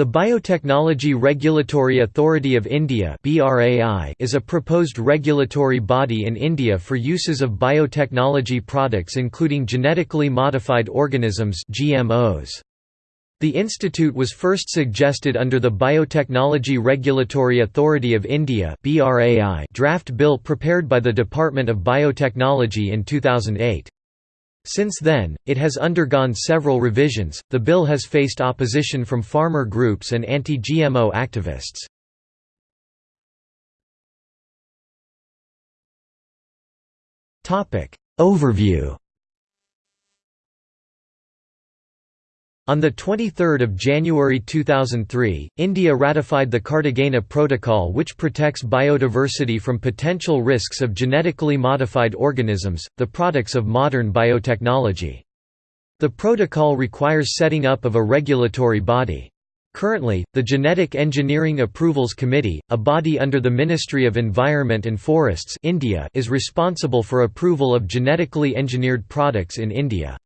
The Biotechnology Regulatory Authority of India is a proposed regulatory body in India for uses of biotechnology products including genetically modified organisms GMOs. The institute was first suggested under the Biotechnology Regulatory Authority of India draft bill prepared by the Department of Biotechnology in 2008. Since then, it has undergone several revisions. The bill has faced opposition from farmer groups and anti GMO activists. Overview On 23 January 2003, India ratified the Cartagena Protocol which protects biodiversity from potential risks of genetically modified organisms, the products of modern biotechnology. The protocol requires setting up of a regulatory body. Currently, the Genetic Engineering Approvals Committee, a body under the Ministry of Environment and Forests India, is responsible for approval of genetically engineered products in India.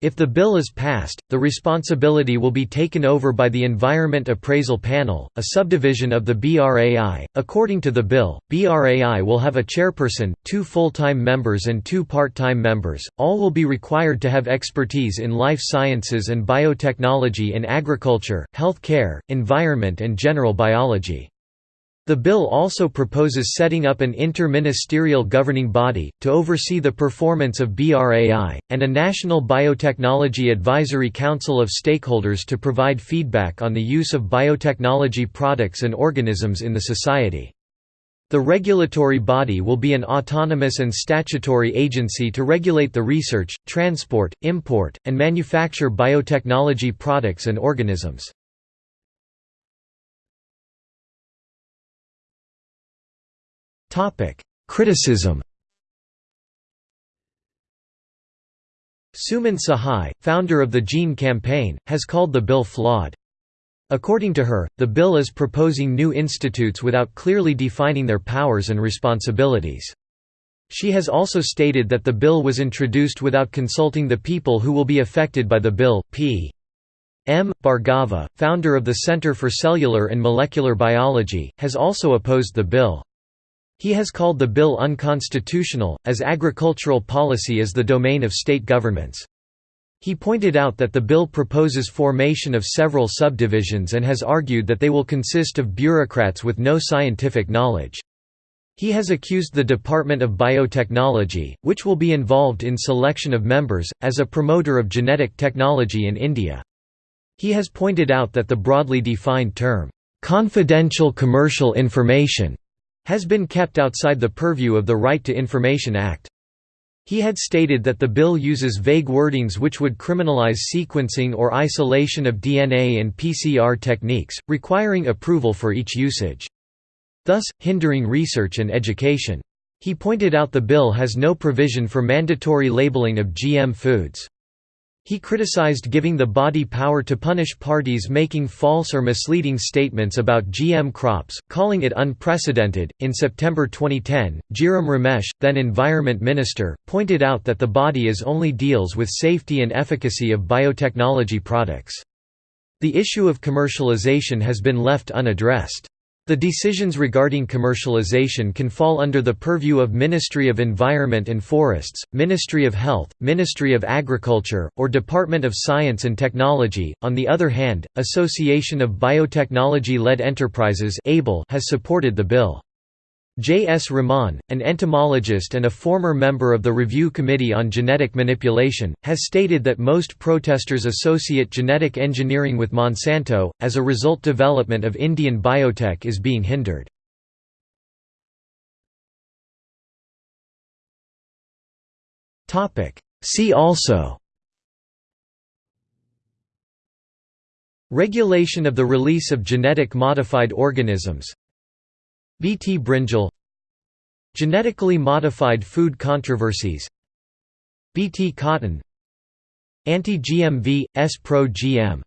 If the bill is passed, the responsibility will be taken over by the Environment Appraisal Panel, a subdivision of the BRAI. According to the bill, BRAI will have a chairperson, two full-time members and two part-time members. All will be required to have expertise in life sciences and biotechnology in agriculture, health care, environment and general biology. The bill also proposes setting up an inter-ministerial governing body, to oversee the performance of BRAI, and a National Biotechnology Advisory Council of stakeholders to provide feedback on the use of biotechnology products and organisms in the society. The regulatory body will be an autonomous and statutory agency to regulate the research, transport, import, and manufacture biotechnology products and organisms. Criticism Suman Sahai, founder of the Gene Campaign, has called the bill flawed. According to her, the bill is proposing new institutes without clearly defining their powers and responsibilities. She has also stated that the bill was introduced without consulting the people who will be affected by the bill. P. M. Bhargava, founder of the Center for Cellular and Molecular Biology, has also opposed the bill. He has called the bill unconstitutional, as agricultural policy is the domain of state governments. He pointed out that the bill proposes formation of several subdivisions and has argued that they will consist of bureaucrats with no scientific knowledge. He has accused the Department of Biotechnology, which will be involved in selection of members, as a promoter of genetic technology in India. He has pointed out that the broadly defined term, "'confidential commercial information' has been kept outside the purview of the Right to Information Act. He had stated that the bill uses vague wordings which would criminalize sequencing or isolation of DNA and PCR techniques, requiring approval for each usage. Thus, hindering research and education. He pointed out the bill has no provision for mandatory labeling of GM foods. He criticized giving the body power to punish parties making false or misleading statements about GM crops, calling it unprecedented. In September 2010, Jairam Ramesh, then Environment Minister, pointed out that the body is only deals with safety and efficacy of biotechnology products. The issue of commercialization has been left unaddressed. The decisions regarding commercialization can fall under the purview of Ministry of Environment and Forests, Ministry of Health, Ministry of Agriculture, or Department of Science and Technology. On the other hand, Association of Biotechnology-Led Enterprises has supported the bill. J. S. Raman, an entomologist and a former member of the Review Committee on Genetic Manipulation, has stated that most protesters associate genetic engineering with Monsanto, as a result development of Indian biotech is being hindered. See also Regulation of the release of genetic modified organisms Bt brinjal Genetically modified food controversies. Bt cotton. Anti-GMV, S-Pro-GM